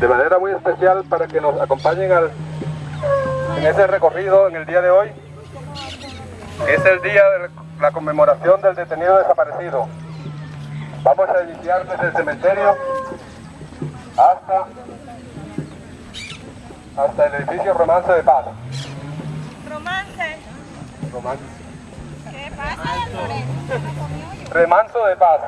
de manera muy especial para que nos acompañen al, en ese recorrido en el día de hoy. Es el día de la conmemoración del detenido desaparecido. Vamos a iniciar desde el cementerio hasta, hasta el edificio Romance de Paz. Romance. Romance. ¿Qué pasa, Remanso de Paz.